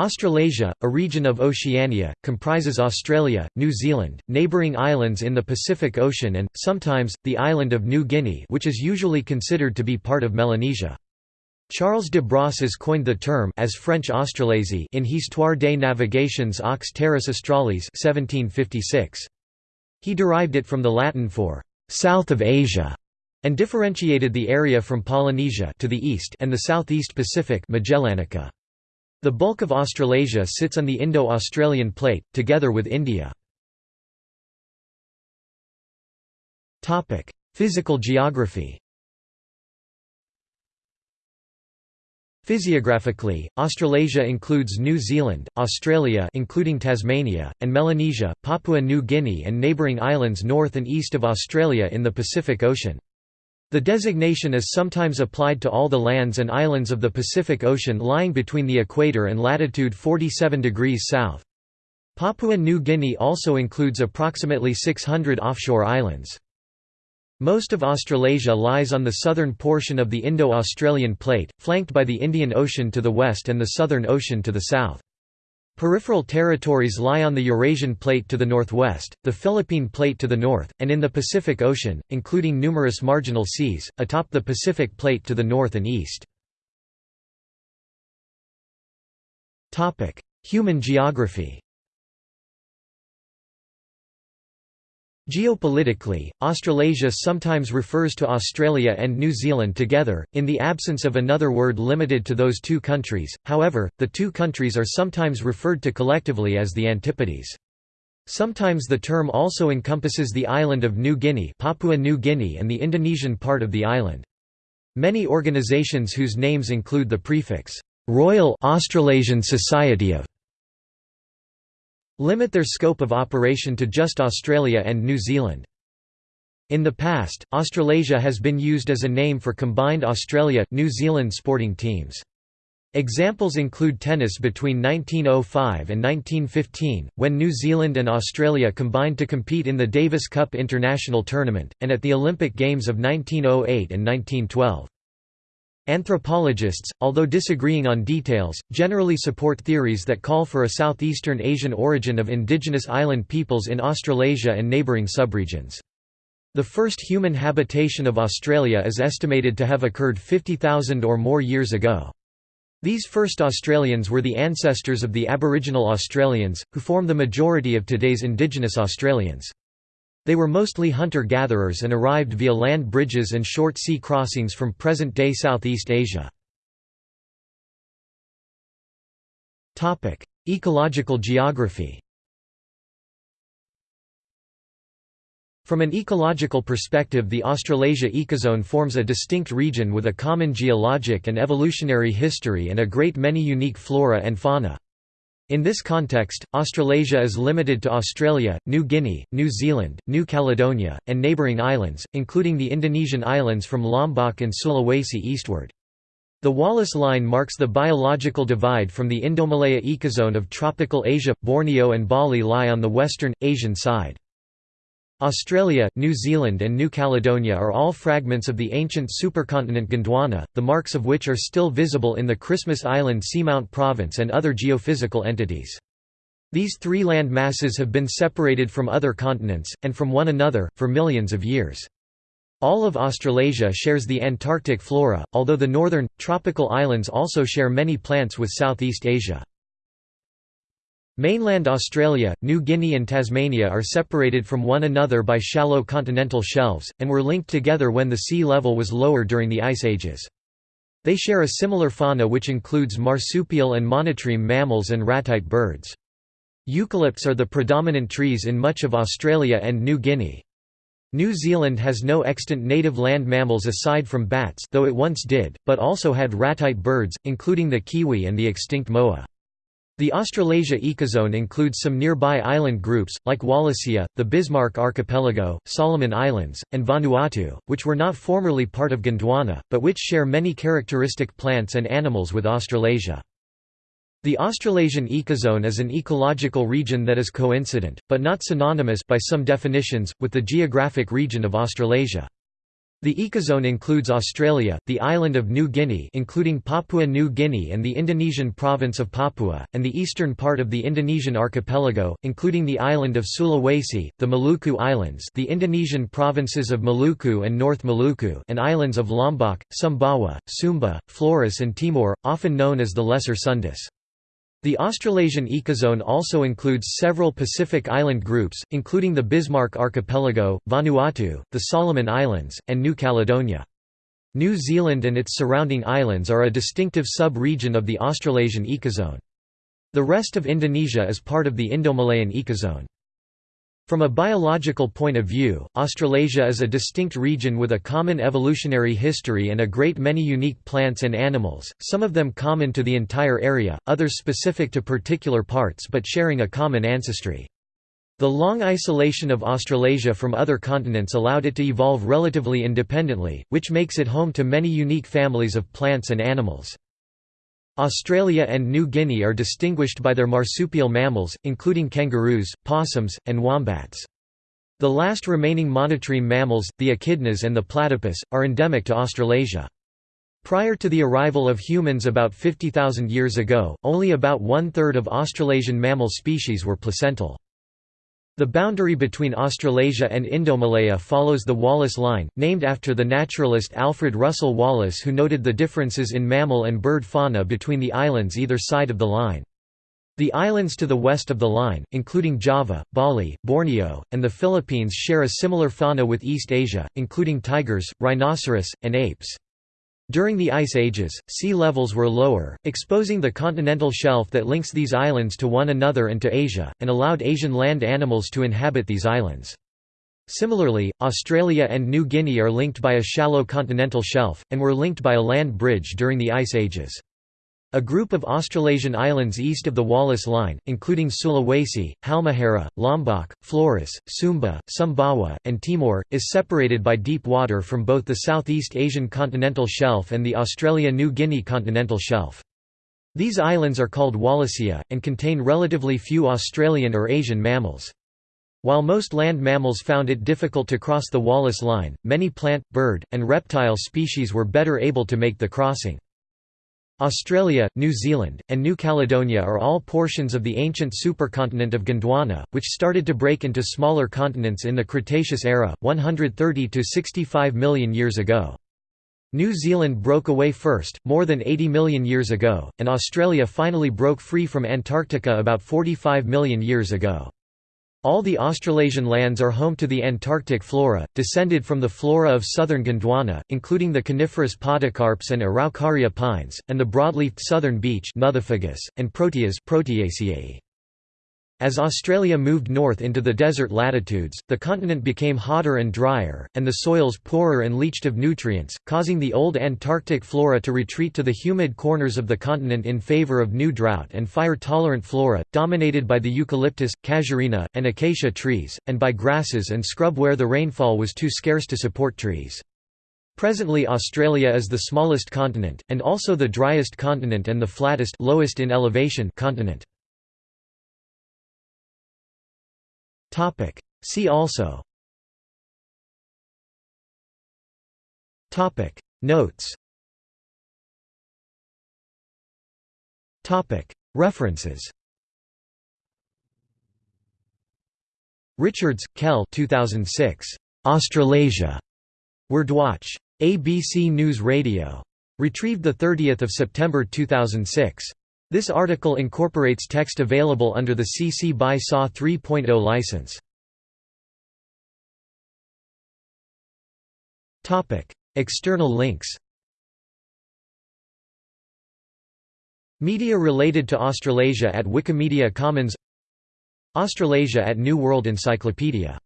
Australasia, a region of Oceania, comprises Australia, New Zealand, neighbouring islands in the Pacific Ocean and, sometimes, the island of New Guinea which is usually considered to be part of Melanesia. Charles de Brosses coined the term as French Australasie in Histoire des navigations aux terres australes 1756. He derived it from the Latin for «south of Asia» and differentiated the area from Polynesia to the east and the southeast Pacific Magellanica. The bulk of Australasia sits on the Indo-Australian plate, together with India. Physical geography Physiographically, Australasia includes New Zealand, Australia including Tasmania, and Melanesia, Papua New Guinea and neighbouring islands north and east of Australia in the Pacific Ocean. The designation is sometimes applied to all the lands and islands of the Pacific Ocean lying between the equator and latitude 47 degrees south. Papua New Guinea also includes approximately 600 offshore islands. Most of Australasia lies on the southern portion of the Indo-Australian plate, flanked by the Indian Ocean to the west and the Southern Ocean to the south. Peripheral territories lie on the Eurasian Plate to the northwest, the Philippine Plate to the north, and in the Pacific Ocean, including numerous marginal seas, atop the Pacific Plate to the north and east. Human geography Geopolitically, Australasia sometimes refers to Australia and New Zealand together, in the absence of another word limited to those two countries, however, the two countries are sometimes referred to collectively as the Antipodes. Sometimes the term also encompasses the island of New Guinea Papua New Guinea and the Indonesian part of the island. Many organizations whose names include the prefix, "'Royal Australasian Society of' limit their scope of operation to just Australia and New Zealand. In the past, Australasia has been used as a name for combined Australia-New Zealand sporting teams. Examples include tennis between 1905 and 1915, when New Zealand and Australia combined to compete in the Davis Cup International Tournament, and at the Olympic Games of 1908 and 1912. Anthropologists, although disagreeing on details, generally support theories that call for a southeastern Asian origin of indigenous island peoples in Australasia and neighbouring subregions. The first human habitation of Australia is estimated to have occurred 50,000 or more years ago. These first Australians were the ancestors of the Aboriginal Australians, who form the majority of today's Indigenous Australians. They were mostly hunter-gatherers and arrived via land bridges and short sea crossings from present-day Southeast Asia. Ecological geography From an ecological perspective the Australasia ecozone forms a distinct region with a common geologic and evolutionary history and a great many unique flora and fauna. In this context, Australasia is limited to Australia, New Guinea, New Zealand, New Caledonia, and neighbouring islands, including the Indonesian islands from Lombok and Sulawesi eastward. The Wallace Line marks the biological divide from the Indomalaya ecozone of tropical Asia. Borneo and Bali lie on the western, Asian side. Australia, New Zealand and New Caledonia are all fragments of the ancient supercontinent Gondwana, the marks of which are still visible in the Christmas Island Seamount Province and other geophysical entities. These three land masses have been separated from other continents, and from one another, for millions of years. All of Australasia shares the Antarctic flora, although the northern, tropical islands also share many plants with Southeast Asia. Mainland Australia, New Guinea and Tasmania are separated from one another by shallow continental shelves, and were linked together when the sea level was lower during the Ice Ages. They share a similar fauna which includes marsupial and monotreme mammals and ratite birds. Eucalypts are the predominant trees in much of Australia and New Guinea. New Zealand has no extant native land mammals aside from bats though it once did, but also had ratite birds, including the kiwi and the extinct moa. The Australasia ecozone includes some nearby island groups, like Wallacea, the Bismarck Archipelago, Solomon Islands, and Vanuatu, which were not formerly part of Gondwana, but which share many characteristic plants and animals with Australasia. The Australasian ecozone is an ecological region that is coincident, but not synonymous by some definitions, with the geographic region of Australasia. The ecozone includes Australia, the island of New Guinea including Papua New Guinea and the Indonesian province of Papua, and the eastern part of the Indonesian archipelago, including the island of Sulawesi, the Maluku Islands the Indonesian provinces of Maluku and North Maluku and islands of Lombok, Sumbawa, Sumba, Flores and Timor, often known as the Lesser Sundas. The Australasian ecozone also includes several Pacific island groups, including the Bismarck Archipelago, Vanuatu, the Solomon Islands, and New Caledonia. New Zealand and its surrounding islands are a distinctive sub-region of the Australasian ecozone. The rest of Indonesia is part of the Indomalayan ecozone. From a biological point of view, Australasia is a distinct region with a common evolutionary history and a great many unique plants and animals, some of them common to the entire area, others specific to particular parts but sharing a common ancestry. The long isolation of Australasia from other continents allowed it to evolve relatively independently, which makes it home to many unique families of plants and animals. Australia and New Guinea are distinguished by their marsupial mammals, including kangaroos, possums, and wombats. The last remaining monotreme mammals, the echidnas and the platypus, are endemic to Australasia. Prior to the arrival of humans about 50,000 years ago, only about one-third of Australasian mammal species were placental. The boundary between Australasia and Indomalaya follows the Wallace Line, named after the naturalist Alfred Russel Wallace who noted the differences in mammal and bird fauna between the islands either side of the line. The islands to the west of the line, including Java, Bali, Borneo, and the Philippines share a similar fauna with East Asia, including tigers, rhinoceros, and apes. During the Ice Ages, sea levels were lower, exposing the continental shelf that links these islands to one another and to Asia, and allowed Asian land animals to inhabit these islands. Similarly, Australia and New Guinea are linked by a shallow continental shelf, and were linked by a land bridge during the Ice Ages. A group of Australasian islands east of the Wallace Line, including Sulawesi, Halmahera, Lombok, Flores, Sumba, Sumbawa, and Timor, is separated by deep water from both the Southeast Asian continental shelf and the Australia-New Guinea continental shelf. These islands are called Wallacea, and contain relatively few Australian or Asian mammals. While most land mammals found it difficult to cross the Wallace Line, many plant, bird, and reptile species were better able to make the crossing. Australia, New Zealand, and New Caledonia are all portions of the ancient supercontinent of Gondwana, which started to break into smaller continents in the Cretaceous era, 130 to 65 million years ago. New Zealand broke away first, more than 80 million years ago, and Australia finally broke free from Antarctica about 45 million years ago. All the Australasian lands are home to the Antarctic flora, descended from the flora of southern Gondwana, including the coniferous podocarps and Araucaria pines, and the broadleafed southern beech and proteas Proteaceae. As Australia moved north into the desert latitudes, the continent became hotter and drier, and the soils poorer and leached of nutrients, causing the old Antarctic flora to retreat to the humid corners of the continent in favour of new drought and fire-tolerant flora, dominated by the eucalyptus, casuarina, and acacia trees, and by grasses and scrub where the rainfall was too scarce to support trees. Presently Australia is the smallest continent, and also the driest continent and the flattest lowest in elevation continent. Topic. See also Topic. Notes Topic. References Richards, Kel 2006. Australasia. Wordwatch. ABC News Radio. Retrieved 30 September 2006. This article incorporates text available under the CC BY SA 3.0 license. External links. Media related to Australasia at Wikimedia Commons. Australasia at New World Encyclopedia